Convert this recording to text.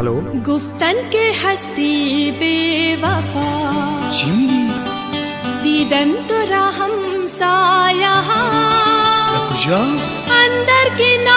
Hello. गुफ्तन के हस्ती बेवफा। चिमनी दीदन तो राहम साया रुक न